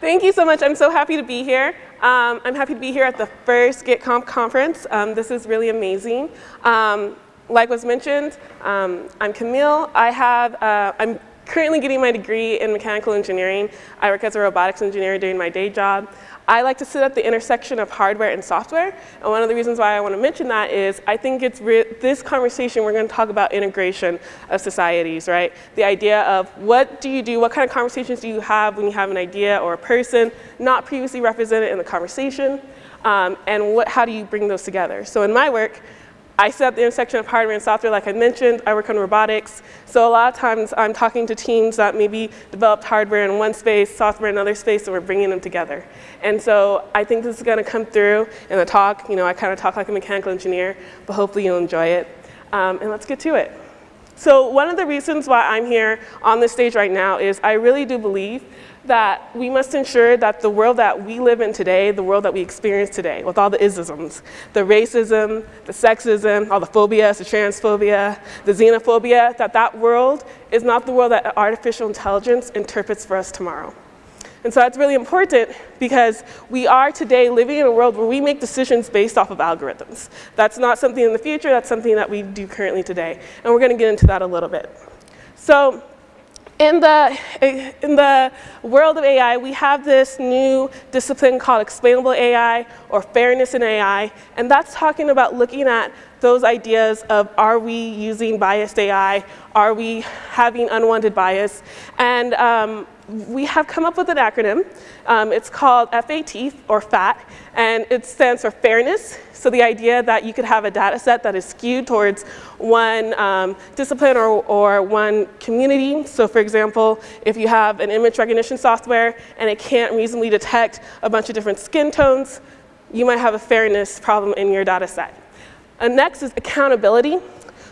Thank you so much. I'm so happy to be here. Um, I'm happy to be here at the first GitConf conference. Um, this is really amazing. Um, like was mentioned, um, I'm Camille. I have, uh, I'm currently getting my degree in mechanical engineering. I work as a robotics engineer doing my day job. I like to sit at the intersection of hardware and software. And one of the reasons why I want to mention that is I think it's this conversation, we're going to talk about integration of societies, right? The idea of what do you do, what kind of conversations do you have when you have an idea or a person not previously represented in the conversation, um, and what, how do you bring those together? So in my work, I sit at the intersection of hardware and software, like I mentioned. I work on robotics. So a lot of times I'm talking to teams that maybe developed hardware in one space, software in another space, and we're bringing them together. And so I think this is going to come through in the talk. You know, I kind of talk like a mechanical engineer, but hopefully you'll enjoy it. Um, and let's get to it. So one of the reasons why I'm here on this stage right now is I really do believe that we must ensure that the world that we live in today, the world that we experience today, with all the isms, the racism, the sexism, all the phobias, the transphobia, the xenophobia, that that world is not the world that artificial intelligence interprets for us tomorrow. And so that's really important because we are today living in a world where we make decisions based off of algorithms. That's not something in the future, that's something that we do currently today. And we're gonna get into that a little bit. So in the, in the world of AI, we have this new discipline called explainable AI or fairness in AI, and that's talking about looking at those ideas of are we using biased AI, are we having unwanted bias, and um, we have come up with an acronym. Um, it's called FAT, or FAT, and it stands for fairness. So the idea that you could have a data set that is skewed towards one um, discipline or, or one community. So for example, if you have an image recognition software and it can't reasonably detect a bunch of different skin tones, you might have a fairness problem in your data set. And next is accountability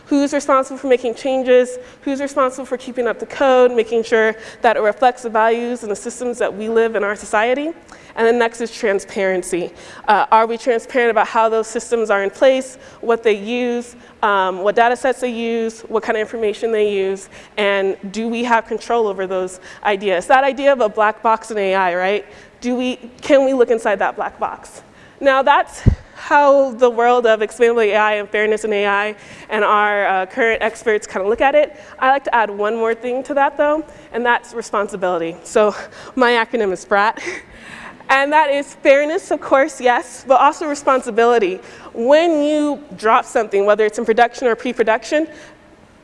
who's responsible for making changes, who's responsible for keeping up the code, making sure that it reflects the values and the systems that we live in our society. And then next is transparency. Uh, are we transparent about how those systems are in place, what they use, um, what data sets they use, what kind of information they use, and do we have control over those ideas? That idea of a black box in AI, right? Do we, can we look inside that black box? Now that's how the world of explainable AI and fairness in AI and our uh, current experts kind of look at it. I like to add one more thing to that though, and that's responsibility. So my acronym is SPRAT. And that is fairness, of course, yes, but also responsibility. When you drop something, whether it's in production or pre-production,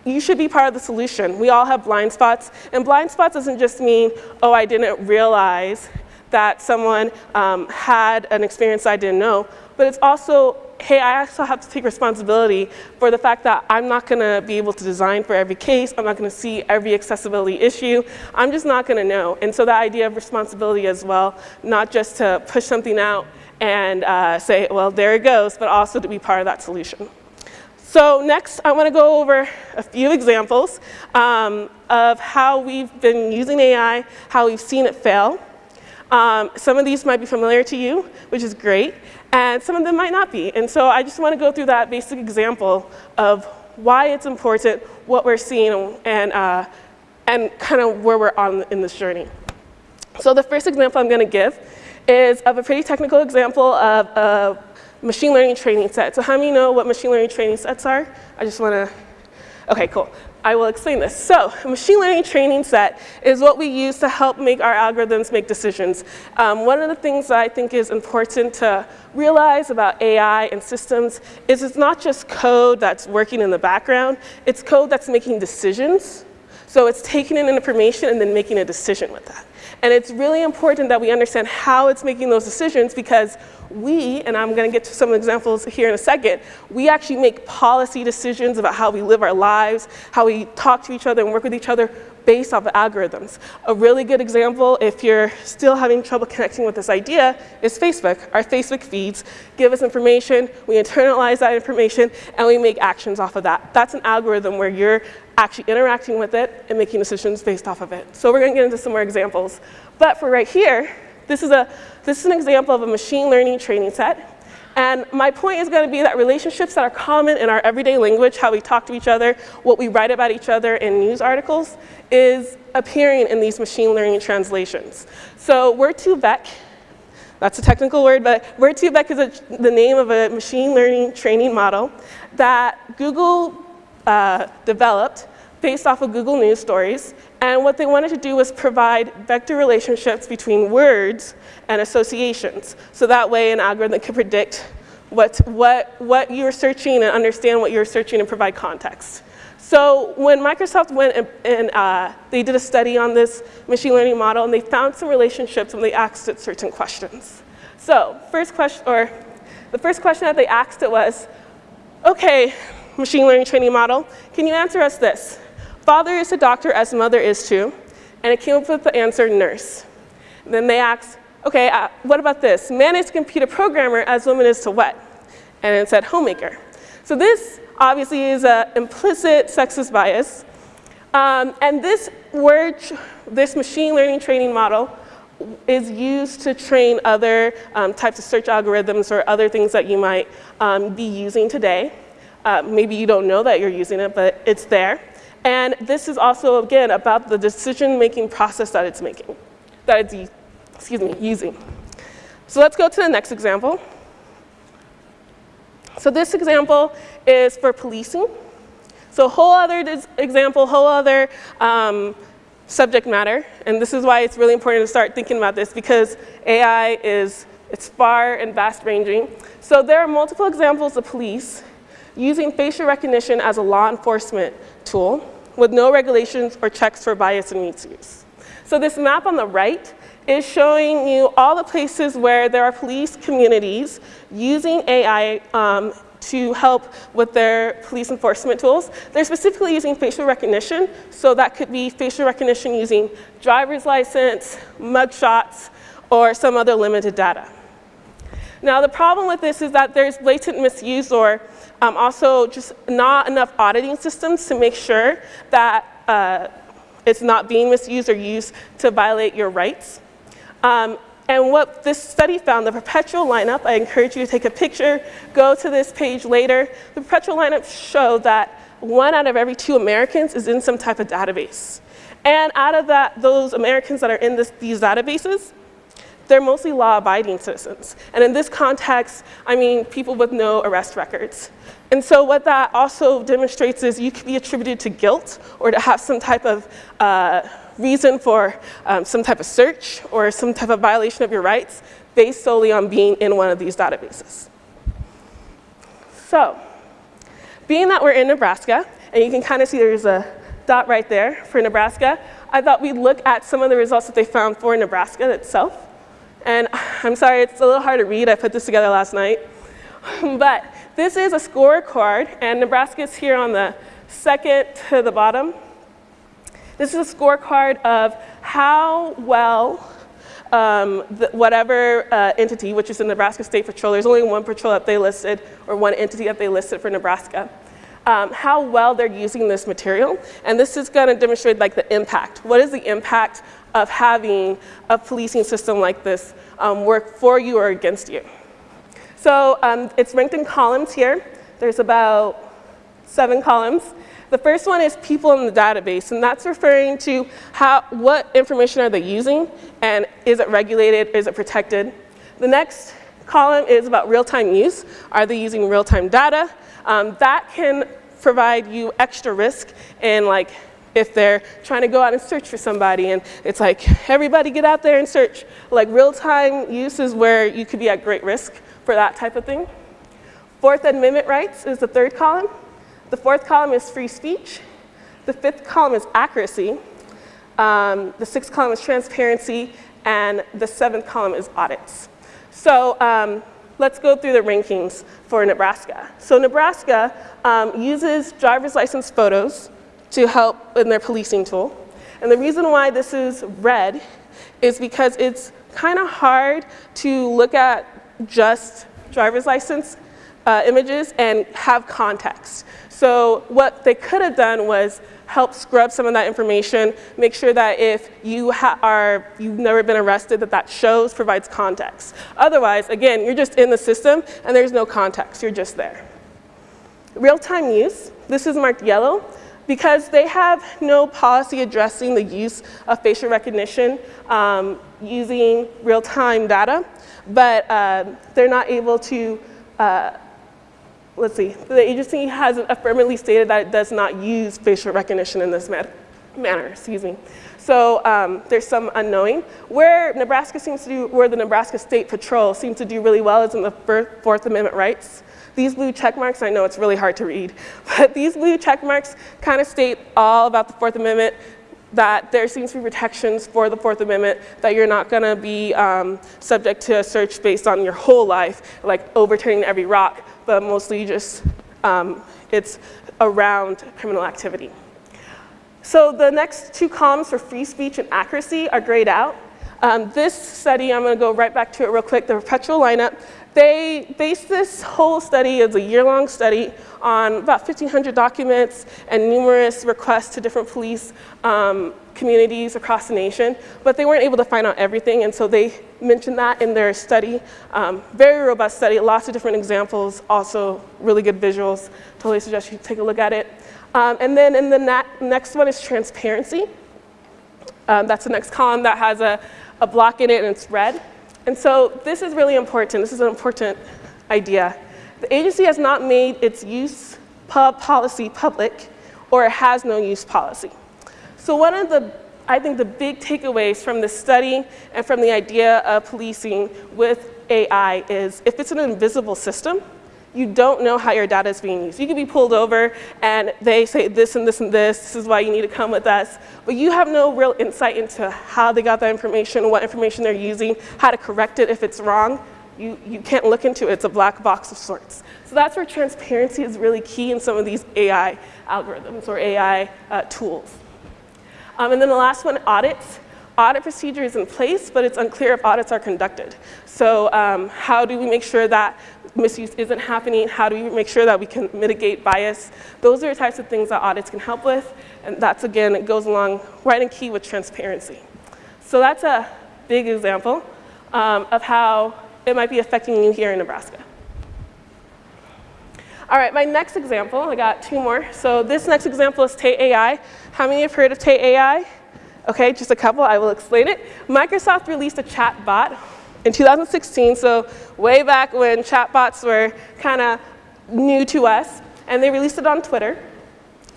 you should be part of the solution. We all have blind spots, and blind spots doesn't just mean, oh, I didn't realize that someone um, had an experience I didn't know, but it's also, hey, I also have to take responsibility for the fact that I'm not gonna be able to design for every case, I'm not gonna see every accessibility issue, I'm just not gonna know. And so the idea of responsibility as well, not just to push something out and uh, say, well, there it goes, but also to be part of that solution. So next, I want to go over a few examples um, of how we've been using AI, how we've seen it fail. Um, some of these might be familiar to you, which is great and some of them might not be. And so I just want to go through that basic example of why it's important, what we're seeing, and, uh, and kind of where we're on in this journey. So the first example I'm going to give is of a pretty technical example of a machine learning training set. So how many know what machine learning training sets are? I just want to, okay, cool. I will explain this. So a machine learning training set is what we use to help make our algorithms make decisions. Um, one of the things that I think is important to realize about AI and systems is it's not just code that's working in the background, it's code that's making decisions. So it's taking in information and then making a decision with that. And it's really important that we understand how it's making those decisions because we, and I'm going to get to some examples here in a second, we actually make policy decisions about how we live our lives, how we talk to each other and work with each other based off of algorithms. A really good example, if you're still having trouble connecting with this idea, is Facebook. Our Facebook feeds give us information, we internalize that information, and we make actions off of that. That's an algorithm where you're actually interacting with it and making decisions based off of it. So we're going to get into some more examples. But for right here, this is, a, this is an example of a machine learning training set. And my point is going to be that relationships that are common in our everyday language, how we talk to each other, what we write about each other in news articles, is appearing in these machine learning translations. So Word2Vec, that's a technical word, but Word2Vec is a, the name of a machine learning training model that Google uh, developed based off of Google News stories. And what they wanted to do was provide vector relationships between words and associations. So that way an algorithm could predict what, what, what you're searching and understand what you're searching and provide context. So when Microsoft went and, and uh, they did a study on this machine learning model and they found some relationships when they asked it certain questions. So first question, or the first question that they asked it was, okay, machine learning training model, can you answer us this? Father is a doctor as mother is too, and it came up with the answer nurse. Then they asked, okay, uh, what about this? Man is a computer programmer as woman is to what? And it said homemaker. So this obviously is an implicit sexist bias. Um, and this word, this machine learning training model is used to train other um, types of search algorithms or other things that you might um, be using today. Uh, maybe you don't know that you're using it, but it's there. And this is also, again, about the decision-making process that it's making, that it's, excuse me, using. So let's go to the next example. So this example is for policing. So whole other example, whole other um, subject matter. And this is why it's really important to start thinking about this because AI is, it's far and vast ranging. So there are multiple examples of police using facial recognition as a law enforcement tool with no regulations or checks for bias and misuse. So this map on the right is showing you all the places where there are police communities using AI um, to help with their police enforcement tools. They're specifically using facial recognition, so that could be facial recognition using driver's license, mugshots, or some other limited data. Now the problem with this is that there's blatant misuse or um, also just not enough auditing systems to make sure that uh, it's not being misused or used to violate your rights. Um, and what this study found, the perpetual lineup, I encourage you to take a picture, go to this page later. The perpetual lineup showed that one out of every two Americans is in some type of database. And out of that, those Americans that are in this, these databases, they're mostly law-abiding citizens. And in this context, I mean people with no arrest records. And so what that also demonstrates is you could be attributed to guilt or to have some type of uh, reason for um, some type of search or some type of violation of your rights based solely on being in one of these databases. So, being that we're in Nebraska, and you can kind of see there's a dot right there for Nebraska, I thought we'd look at some of the results that they found for Nebraska itself. And I'm sorry, it's a little hard to read. I put this together last night. but this is a scorecard, and Nebraska is here on the second to the bottom. This is a scorecard of how well um, the, whatever uh, entity, which is the Nebraska State Patrol, there's only one patrol that they listed, or one entity that they listed for Nebraska, um, how well they're using this material. And this is gonna demonstrate like the impact. What is the impact of having a policing system like this um, work for you or against you. So um, it's ranked in columns here. There's about seven columns. The first one is people in the database, and that's referring to how, what information are they using, and is it regulated, is it protected. The next column is about real-time use. Are they using real-time data? Um, that can provide you extra risk in like if they're trying to go out and search for somebody and it's like, everybody get out there and search. Like real-time use is where you could be at great risk for that type of thing. Fourth Amendment rights is the third column. The fourth column is free speech. The fifth column is accuracy. Um, the sixth column is transparency. And the seventh column is audits. So um, let's go through the rankings for Nebraska. So Nebraska um, uses driver's license photos to help in their policing tool. And the reason why this is red is because it's kind of hard to look at just driver's license uh, images and have context. So what they could have done was help scrub some of that information, make sure that if you are, you've never been arrested, that that shows, provides context. Otherwise, again, you're just in the system and there's no context, you're just there. Real-time use, this is marked yellow because they have no policy addressing the use of facial recognition um, using real-time data, but uh, they're not able to uh, let's see, the agency has affirmatively stated that it does not use facial recognition in this manner, excuse me. So um, there's some unknowing. Where Nebraska seems to do, where the Nebraska State Patrol seems to do really well is in the Fourth Amendment rights. These blue check marks, I know it's really hard to read, but these blue check marks kind of state all about the Fourth Amendment, that there seems to be protections for the Fourth Amendment, that you're not gonna be um, subject to a search based on your whole life, like overturning every rock, but mostly just um, it's around criminal activity. So the next two columns for free speech and accuracy are grayed out. Um, this study, I'm going to go right back to it real quick, the perpetual lineup. They based this whole study as a year-long study on about 1,500 documents and numerous requests to different police um, communities across the nation, but they weren't able to find out everything, and so they mentioned that in their study. Um, very robust study, lots of different examples, also really good visuals. Totally suggest you take a look at it. Um, and then in the next one is transparency. Um, that's the next column that has a, a block in it and it's red. And so this is really important. This is an important idea. The agency has not made its use pub policy public or it has no use policy. So one of the, I think the big takeaways from this study and from the idea of policing with AI is if it's an invisible system, you don't know how your data is being used. You can be pulled over and they say this and this and this, this is why you need to come with us, but you have no real insight into how they got that information, what information they're using, how to correct it if it's wrong. You, you can't look into it, it's a black box of sorts. So that's where transparency is really key in some of these AI algorithms or AI uh, tools. Um, and then the last one, audits audit procedure is in place, but it's unclear if audits are conducted. So um, how do we make sure that misuse isn't happening? How do we make sure that we can mitigate bias? Those are the types of things that audits can help with. And that's, again, it goes along right in key with transparency. So that's a big example um, of how it might be affecting you here in Nebraska. All right, my next example, I got two more. So this next example is Tay AI. How many have heard of Tay AI? Okay, just a couple, I will explain it. Microsoft released a chat bot in 2016, so way back when chatbots were kind of new to us, and they released it on Twitter.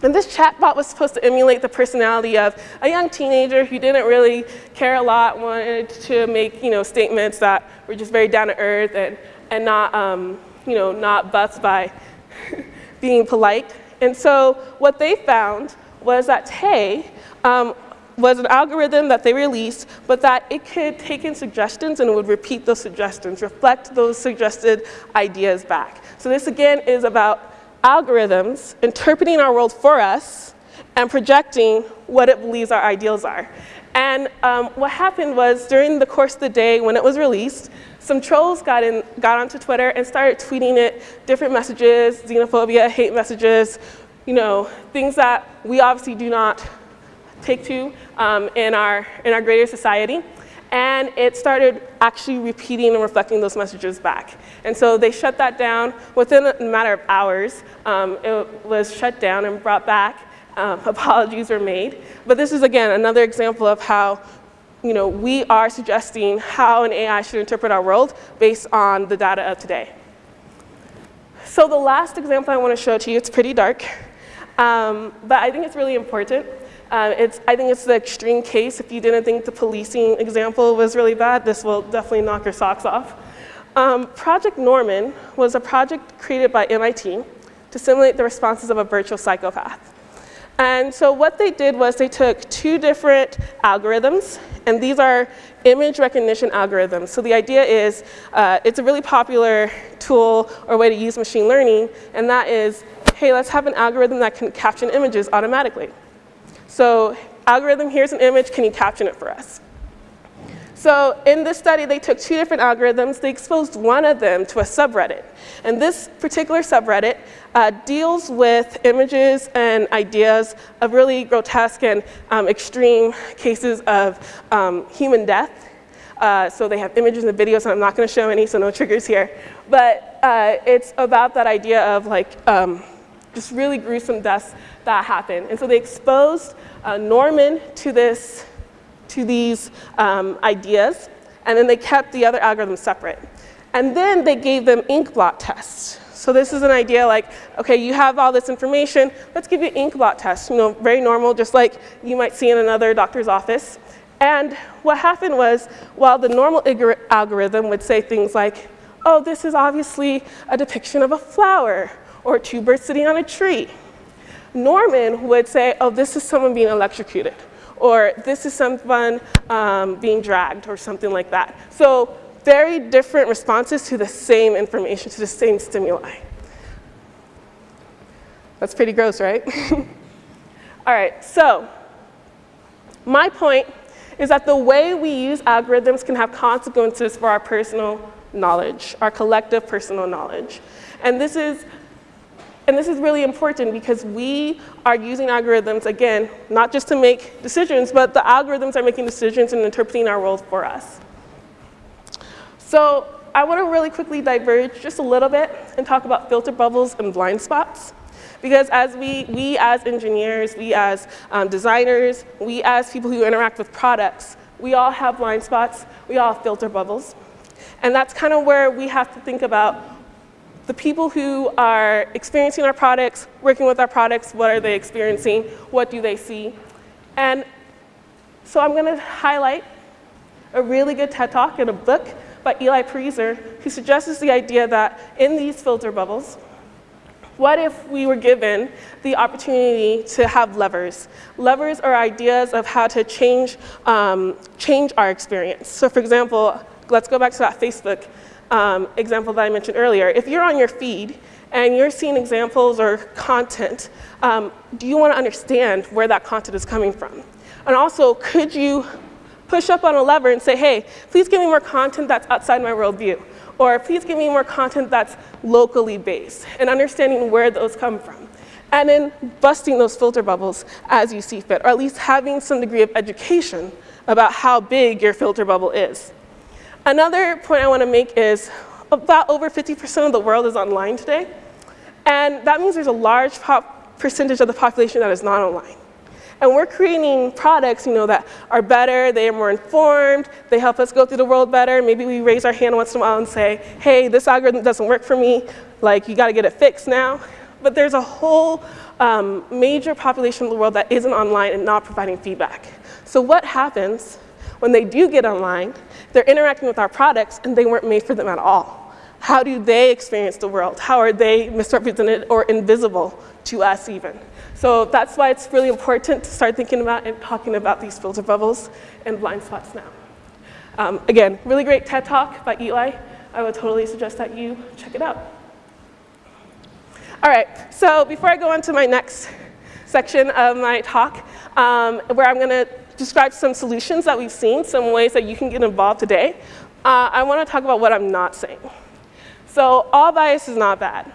And this chatbot was supposed to emulate the personality of a young teenager who didn't really care a lot, wanted to make you know, statements that were just very down to earth and, and not, um, you know, not buffed by being polite. And so what they found was that Tay um, was an algorithm that they released, but that it could take in suggestions and it would repeat those suggestions, reflect those suggested ideas back. So this again is about algorithms interpreting our world for us and projecting what it believes our ideals are. And um, what happened was during the course of the day when it was released, some trolls got, in, got onto Twitter and started tweeting it different messages, xenophobia, hate messages, you know, things that we obviously do not take to um, in, our, in our greater society. And it started actually repeating and reflecting those messages back. And so they shut that down. Within a matter of hours, um, it was shut down and brought back. Um, apologies were made. But this is, again, another example of how you know, we are suggesting how an AI should interpret our world based on the data of today. So the last example I want to show to you, it's pretty dark, um, but I think it's really important. Uh, it's, I think it's the extreme case. If you didn't think the policing example was really bad, this will definitely knock your socks off. Um, project Norman was a project created by MIT to simulate the responses of a virtual psychopath. And so what they did was they took two different algorithms, and these are image recognition algorithms. So the idea is uh, it's a really popular tool or way to use machine learning, and that is, hey, let's have an algorithm that can caption images automatically. So algorithm, here's an image, can you caption it for us? So in this study, they took two different algorithms. They exposed one of them to a subreddit. And this particular subreddit uh, deals with images and ideas of really grotesque and um, extreme cases of um, human death. Uh, so they have images and videos, and I'm not going to show any, so no triggers here. But uh, it's about that idea of like um, just really gruesome deaths that happen. And so they exposed uh, Norman to this, to these um, ideas, and then they kept the other algorithms separate. And then they gave them ink blot tests. So this is an idea like, okay, you have all this information, let's give you ink blot tests, you know, very normal, just like you might see in another doctor's office. And what happened was, while the normal algorithm would say things like, oh, this is obviously a depiction of a flower, or two birds sitting on a tree. Norman would say, oh, this is someone being electrocuted, or this is someone um, being dragged, or something like that. So very different responses to the same information, to the same stimuli. That's pretty gross, right? All right, so my point is that the way we use algorithms can have consequences for our personal knowledge, our collective personal knowledge. And this is and this is really important because we are using algorithms, again, not just to make decisions, but the algorithms are making decisions and interpreting our roles for us. So I want to really quickly diverge just a little bit and talk about filter bubbles and blind spots. Because as we, we as engineers, we as um, designers, we as people who interact with products, we all have blind spots, we all have filter bubbles. And that's kind of where we have to think about the people who are experiencing our products, working with our products, what are they experiencing, what do they see. And so I'm going to highlight a really good TED Talk in a book by Eli Pariser, who suggests the idea that in these filter bubbles, what if we were given the opportunity to have levers? Levers are ideas of how to change, um, change our experience. So for example, let's go back to that Facebook um, example that I mentioned earlier, if you're on your feed and you're seeing examples or content, um, do you want to understand where that content is coming from? And also, could you push up on a lever and say, hey, please give me more content that's outside my worldview? Or please give me more content that's locally based and understanding where those come from. And then busting those filter bubbles as you see fit, or at least having some degree of education about how big your filter bubble is. Another point I want to make is about over 50% of the world is online today. And that means there's a large percentage of the population that is not online. And we're creating products you know, that are better, they are more informed, they help us go through the world better. Maybe we raise our hand once in a while and say, hey, this algorithm doesn't work for me, like you gotta get it fixed now. But there's a whole um, major population of the world that isn't online and not providing feedback. So what happens when they do get online they're interacting with our products and they weren't made for them at all. How do they experience the world? How are they misrepresented or invisible to us even? So that's why it's really important to start thinking about and talking about these filter bubbles and blind spots now. Um, again, really great TED Talk by Eli. I would totally suggest that you check it out. All right, so before I go on to my next section of my talk, um, where I'm going to describe some solutions that we've seen, some ways that you can get involved today. Uh, I want to talk about what I'm not saying. So all bias is not bad.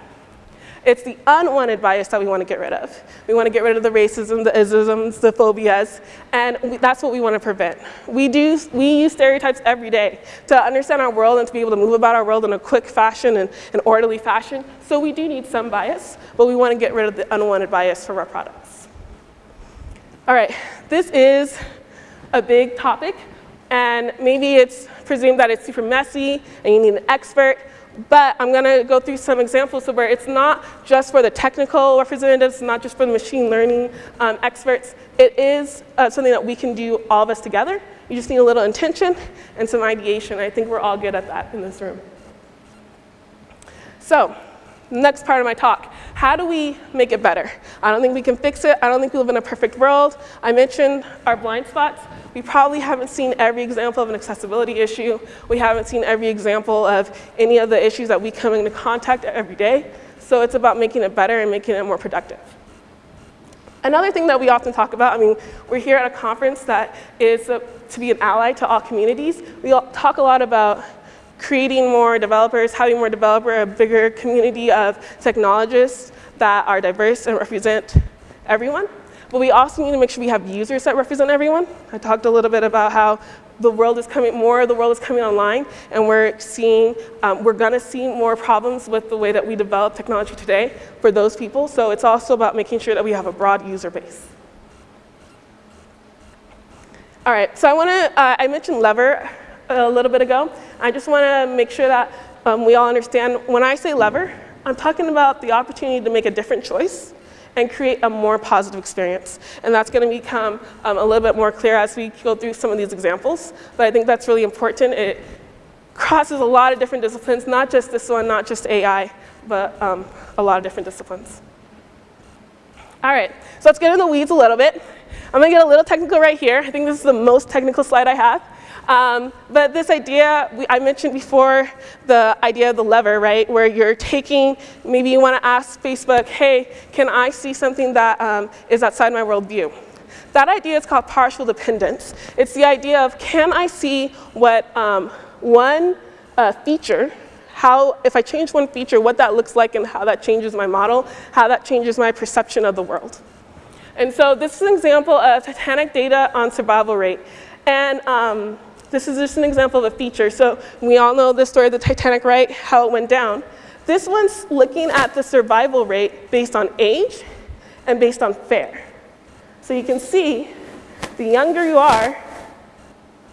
It's the unwanted bias that we want to get rid of. We want to get rid of the racism, the isms, the phobias, and we, that's what we want to prevent. We, do, we use stereotypes every day to understand our world and to be able to move about our world in a quick fashion and an orderly fashion. So we do need some bias, but we want to get rid of the unwanted bias from our products. All right, this is a big topic, and maybe it's presumed that it's super messy and you need an expert, but I'm going to go through some examples of where it's not just for the technical representatives, not just for the machine learning um, experts. It is uh, something that we can do all of us together. You just need a little intention and some ideation. I think we're all good at that in this room. So next part of my talk, how do we make it better? I don't think we can fix it. I don't think we live in a perfect world. I mentioned our blind spots. We probably haven't seen every example of an accessibility issue. We haven't seen every example of any of the issues that we come into contact every day. So it's about making it better and making it more productive. Another thing that we often talk about, I mean, we're here at a conference that is a, to be an ally to all communities. We talk a lot about creating more developers, having more developer, a bigger community of technologists that are diverse and represent everyone. But we also need to make sure we have users that represent everyone. I talked a little bit about how the world is coming, more of the world is coming online, and we're seeing, um, we're gonna see more problems with the way that we develop technology today for those people. So it's also about making sure that we have a broad user base. All right, so I wanna, uh, I mentioned lever a little bit ago. I just wanna make sure that um, we all understand, when I say lever, I'm talking about the opportunity to make a different choice and create a more positive experience. And that's going to become um, a little bit more clear as we go through some of these examples. But I think that's really important. It crosses a lot of different disciplines, not just this one, not just AI, but um, a lot of different disciplines. All right, so let's get in the weeds a little bit. I'm going to get a little technical right here. I think this is the most technical slide I have. Um, but this idea, we, I mentioned before the idea of the lever, right? Where you're taking, maybe you want to ask Facebook, hey, can I see something that um, is outside my worldview? That idea is called partial dependence. It's the idea of can I see what um, one uh, feature, how, if I change one feature, what that looks like and how that changes my model, how that changes my perception of the world. And so this is an example of Titanic data on survival rate. And um, this is just an example of a feature. So we all know the story of the Titanic, right? How it went down. This one's looking at the survival rate based on age and based on fare. So you can see the younger you are,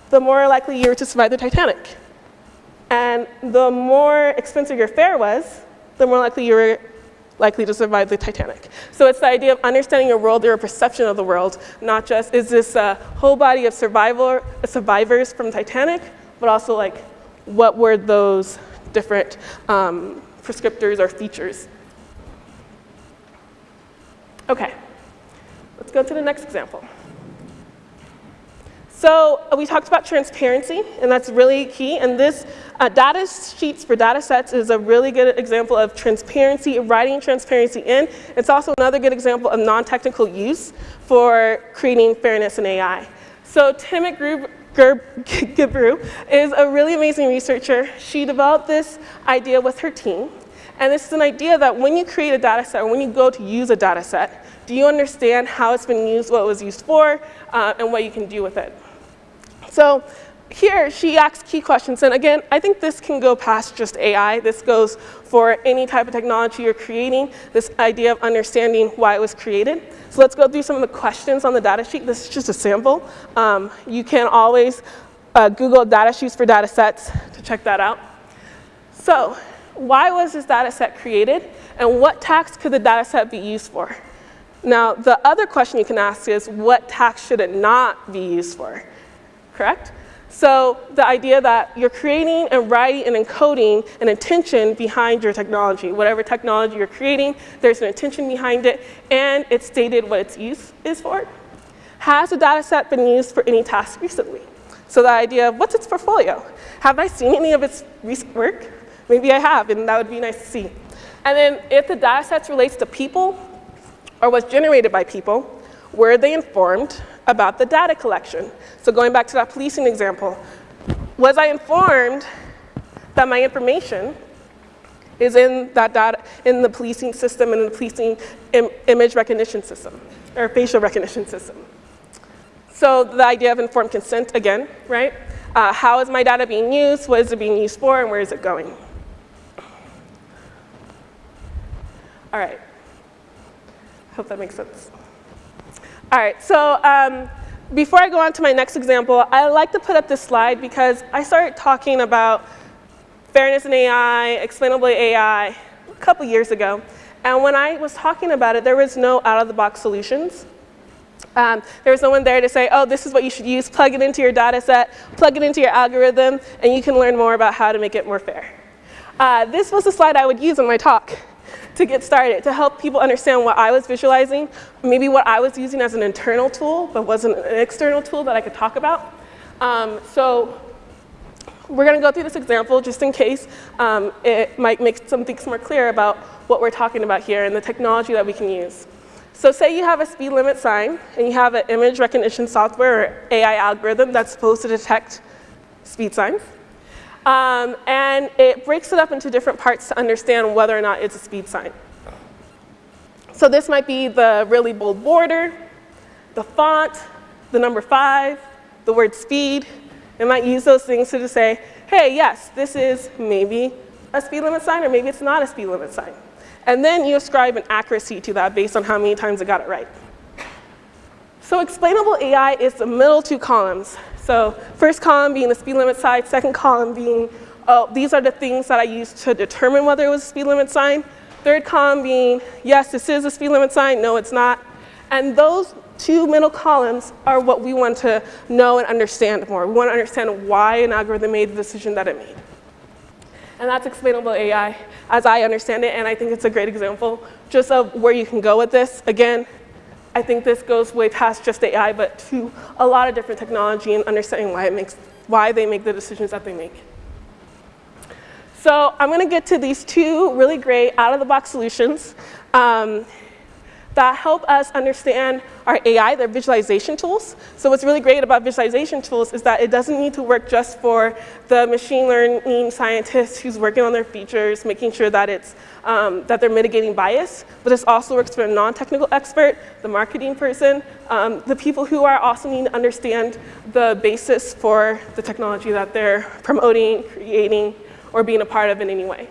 the more likely you are to survive the Titanic. And the more expensive your fare was, the more likely you were likely to survive the Titanic. So it's the idea of understanding your world, or your perception of the world, not just is this a whole body of survivor, survivors from Titanic, but also like what were those different um, prescriptors or features. Okay, let's go to the next example. So uh, we talked about transparency, and that's really key. And this uh, data sheets for data sets is a really good example of transparency, writing transparency in. It's also another good example of non-technical use for creating fairness in AI. So Timnit Gebru is a really amazing researcher. She developed this idea with her team. And this is an idea that when you create a data set or when you go to use a data set, do you understand how it's been used, what it was used for, uh, and what you can do with it? So here she asks key questions. And again, I think this can go past just AI. This goes for any type of technology you're creating, this idea of understanding why it was created. So let's go through some of the questions on the data sheet. This is just a sample. Um, you can always uh, Google data sheets for data sets to check that out. So why was this data set created? And what tax could the data set be used for? Now, the other question you can ask is, what tax should it not be used for? Correct? So the idea that you're creating and writing and encoding an intention behind your technology. Whatever technology you're creating, there's an intention behind it, and it's stated what its use is for. Has the data set been used for any task recently? So the idea of what's its portfolio? Have I seen any of its recent work? Maybe I have, and that would be nice to see. And then if the data set relates to people or was generated by people, were they informed about the data collection? So going back to that policing example, was I informed that my information is in that data, in the policing system and in the policing Im image recognition system, or facial recognition system? So the idea of informed consent again, right? Uh, how is my data being used? What is it being used for? And where is it going? All right. Hope that makes sense. All right, so um, before I go on to my next example, I like to put up this slide because I started talking about fairness in AI, explainable AI, a couple years ago. And when I was talking about it, there was no out-of-the-box solutions. Um, there was no one there to say, oh, this is what you should use, plug it into your data set, plug it into your algorithm, and you can learn more about how to make it more fair. Uh, this was the slide I would use in my talk to get started, to help people understand what I was visualizing, maybe what I was using as an internal tool, but wasn't an external tool that I could talk about. Um, so we're going to go through this example just in case um, it might make some things more clear about what we're talking about here and the technology that we can use. So say you have a speed limit sign and you have an image recognition software or AI algorithm that's supposed to detect speed signs. Um, and it breaks it up into different parts to understand whether or not it's a speed sign. So this might be the really bold border, the font, the number five, the word speed. It might use those things to say, hey, yes, this is maybe a speed limit sign or maybe it's not a speed limit sign. And then you ascribe an accuracy to that based on how many times it got it right. So explainable AI is the middle two columns. So first column being the speed limit sign, second column being, oh, these are the things that I used to determine whether it was a speed limit sign. Third column being, yes, this is a speed limit sign, no, it's not. And those two middle columns are what we want to know and understand more. We want to understand why an algorithm made the decision that it made. And that's explainable AI as I understand it, and I think it's a great example just of where you can go with this. Again, I think this goes way past just AI, but to a lot of different technology and understanding why, it makes, why they make the decisions that they make. So I'm going to get to these two really great out-of-the-box solutions. Um, that help us understand our AI, their visualization tools. So what's really great about visualization tools is that it doesn't need to work just for the machine learning scientist who's working on their features, making sure that, it's, um, that they're mitigating bias, but this also works for a non-technical expert, the marketing person, um, the people who are also need to understand the basis for the technology that they're promoting, creating, or being a part of in any way.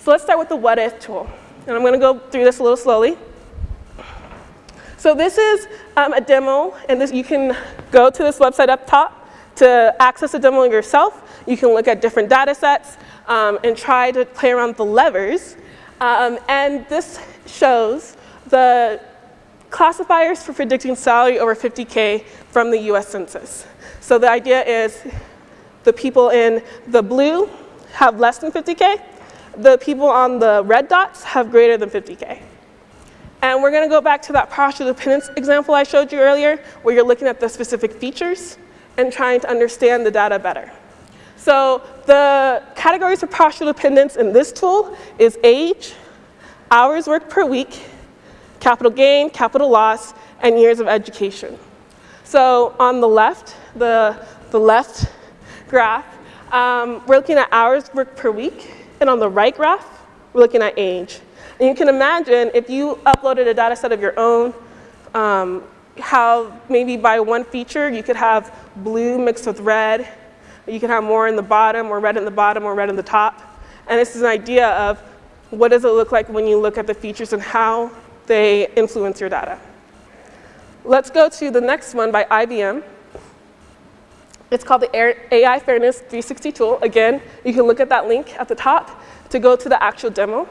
So let's start with the what if tool. And I'm going to go through this a little slowly. So this is um, a demo, and this, you can go to this website up top to access a demo yourself. You can look at different data sets um, and try to play around with the levers. Um, and this shows the classifiers for predicting salary over 50K from the US Census. So the idea is the people in the blue have less than 50K, the people on the red dots have greater than 50K. And we're going to go back to that partial dependence example I showed you earlier, where you're looking at the specific features and trying to understand the data better. So the categories for partial dependence in this tool is age, hours worked per week, capital gain, capital loss, and years of education. So on the left, the, the left graph, um, we're looking at hours worked per week. And on the right graph, we're looking at age. And you can imagine if you uploaded a data set of your own, um, how maybe by one feature you could have blue mixed with red, you could have more in the bottom or red in the bottom or red in the top. And this is an idea of what does it look like when you look at the features and how they influence your data. Let's go to the next one by IBM. It's called the AI Fairness 360 tool. Again, you can look at that link at the top to go to the actual demo.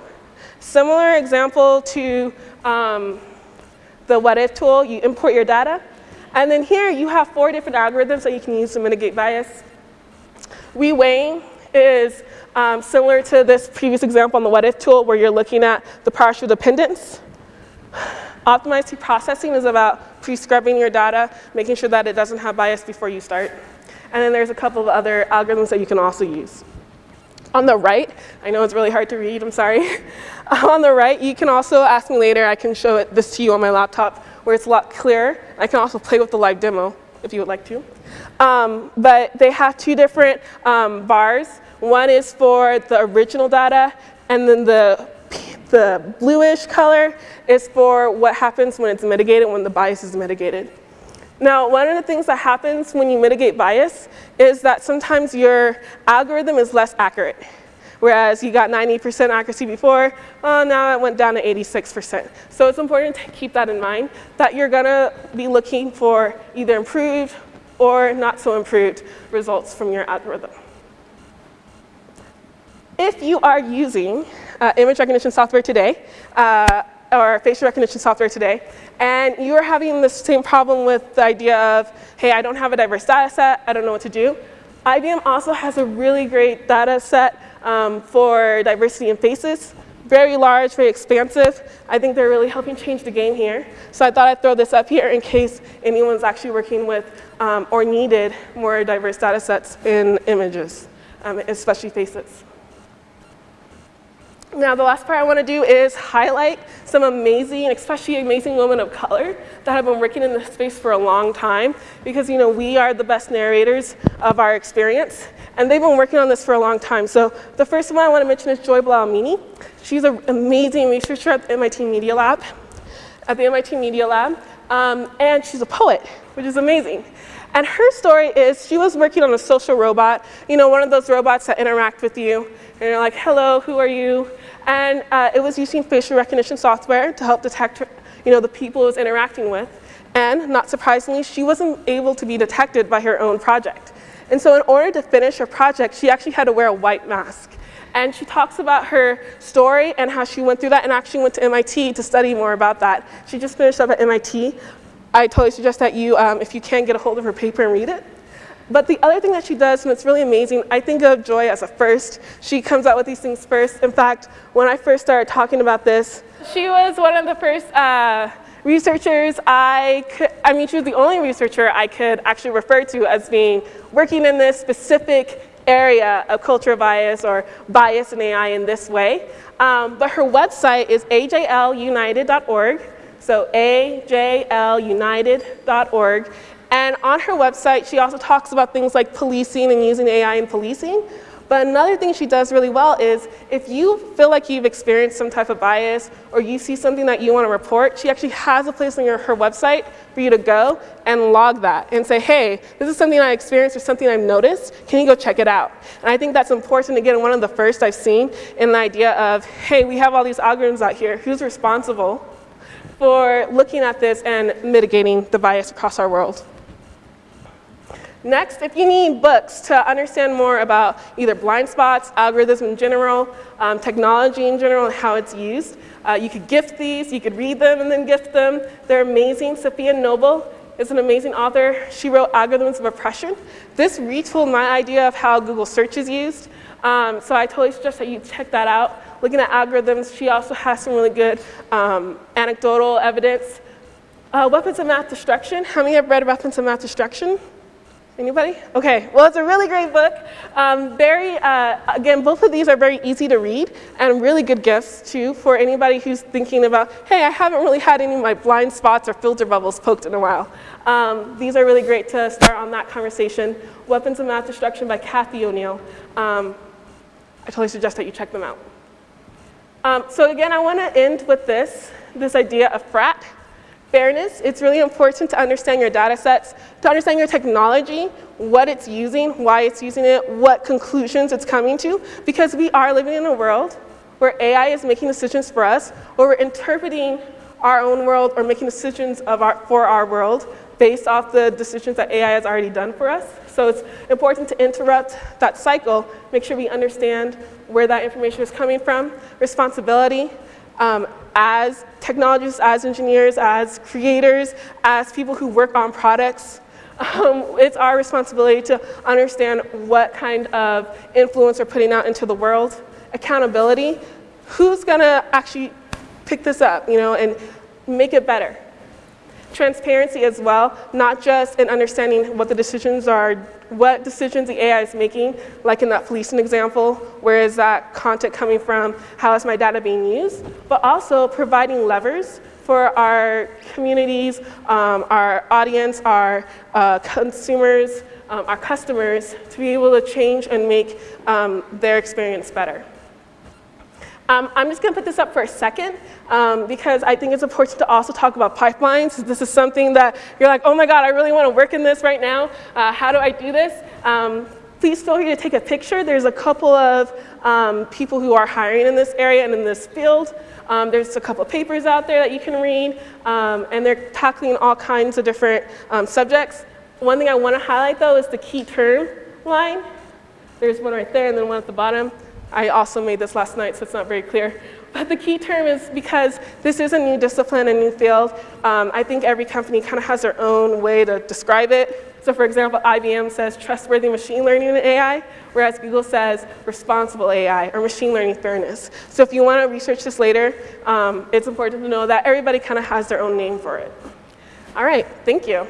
Similar example to um, the what if tool, you import your data. And then here you have four different algorithms that you can use to mitigate bias. Reweighing is um, similar to this previous example on the what if tool where you're looking at the partial dependence. Optimized processing is about pre-scrubbing your data, making sure that it doesn't have bias before you start. And then there's a couple of other algorithms that you can also use. On the right, I know it's really hard to read, I'm sorry. on the right, you can also ask me later, I can show it, this to you on my laptop where it's a lot clearer. I can also play with the live demo if you would like to. Um, but they have two different um, bars. One is for the original data, and then the, the bluish color is for what happens when it's mitigated, when the bias is mitigated. Now, one of the things that happens when you mitigate bias is that sometimes your algorithm is less accurate. Whereas you got 90% accuracy before, well, now it went down to 86%. So it's important to keep that in mind, that you're gonna be looking for either improved or not so improved results from your algorithm. If you are using uh, image recognition software today, uh, or facial recognition software today, and you are having the same problem with the idea of, hey, I don't have a diverse data set, I don't know what to do, IBM also has a really great data set um, for diversity in faces. Very large, very expansive. I think they're really helping change the game here. So I thought I'd throw this up here in case anyone's actually working with um, or needed more diverse data sets in images, um, especially faces. Now, the last part I want to do is highlight some amazing, especially amazing women of color that have been working in this space for a long time because, you know, we are the best narrators of our experience, and they've been working on this for a long time. So the first one I want to mention is Joy Buolamwini. She's an amazing researcher at the MIT Media Lab, at the MIT Media Lab, um, and she's a poet, which is amazing. And her story is she was working on a social robot, you know, one of those robots that interact with you, and you're like, hello, who are you? And uh, it was using facial recognition software to help detect you know, the people it was interacting with. And not surprisingly, she wasn't able to be detected by her own project. And so in order to finish her project, she actually had to wear a white mask. And she talks about her story and how she went through that and actually went to MIT to study more about that. She just finished up at MIT. I totally suggest that you, um, if you can, get a hold of her paper and read it. But the other thing that she does, and it's really amazing, I think of Joy as a first. She comes out with these things first. In fact, when I first started talking about this, she was one of the first uh, researchers I could, I mean, she was the only researcher I could actually refer to as being working in this specific area of cultural bias or bias in AI in this way. Um, but her website is ajlunited.org. So ajlunited.org. And on her website, she also talks about things like policing and using AI in policing. But another thing she does really well is if you feel like you've experienced some type of bias or you see something that you want to report, she actually has a place on your, her website for you to go and log that and say, hey, this is something I experienced or something I've noticed. Can you go check it out? And I think that's important. Again, one of the first I've seen in the idea of, hey, we have all these algorithms out here. Who's responsible for looking at this and mitigating the bias across our world? Next, if you need books to understand more about either blind spots, algorithms in general, um, technology in general, and how it's used, uh, you could gift these, you could read them and then gift them. They're amazing. Safiya Noble is an amazing author. She wrote Algorithms of Oppression. This retooled my idea of how Google search is used. Um, so I totally suggest that you check that out. Looking at algorithms, she also has some really good um, anecdotal evidence. Uh, weapons of math destruction. How many have read Weapons of Math Destruction? Anybody? Okay, well, it's a really great book. Um, very, uh, again, both of these are very easy to read and really good gifts, too, for anybody who's thinking about, hey, I haven't really had any of my blind spots or filter bubbles poked in a while. Um, these are really great to start on that conversation. Weapons of Mass Destruction by Cathy O'Neil. Um, I totally suggest that you check them out. Um, so again, I want to end with this, this idea of frat fairness, it's really important to understand your data sets, to understand your technology, what it's using, why it's using it, what conclusions it's coming to, because we are living in a world where AI is making decisions for us, where we're interpreting our own world or making decisions of our, for our world based off the decisions that AI has already done for us. So it's important to interrupt that cycle, make sure we understand where that information is coming from, responsibility, um, as technologists, as engineers, as creators, as people who work on products, um, it's our responsibility to understand what kind of influence we're putting out into the world. Accountability, who's gonna actually pick this up, you know, and make it better? Transparency as well, not just in understanding what the decisions are, what decisions the AI is making, like in that policing example, where is that content coming from, how is my data being used, but also providing levers for our communities, um, our audience, our uh, consumers, um, our customers to be able to change and make um, their experience better. Um, I'm just going to put this up for a second um, because I think it's important to also talk about pipelines. This is something that you're like, oh my God, I really want to work in this right now. Uh, how do I do this? Um, please feel free to take a picture. There's a couple of um, people who are hiring in this area and in this field. Um, there's a couple of papers out there that you can read, um, and they're tackling all kinds of different subjects. One thing I want to highlight, though, is the key term line. There's one right there and then one at the bottom. I also made this last night, so it's not very clear. But the key term is because this is a new discipline, a new field, um, I think every company kind of has their own way to describe it. So for example, IBM says trustworthy machine learning and AI, whereas Google says responsible AI or machine learning fairness. So if you want to research this later, um, it's important to know that everybody kind of has their own name for it. All right, thank you.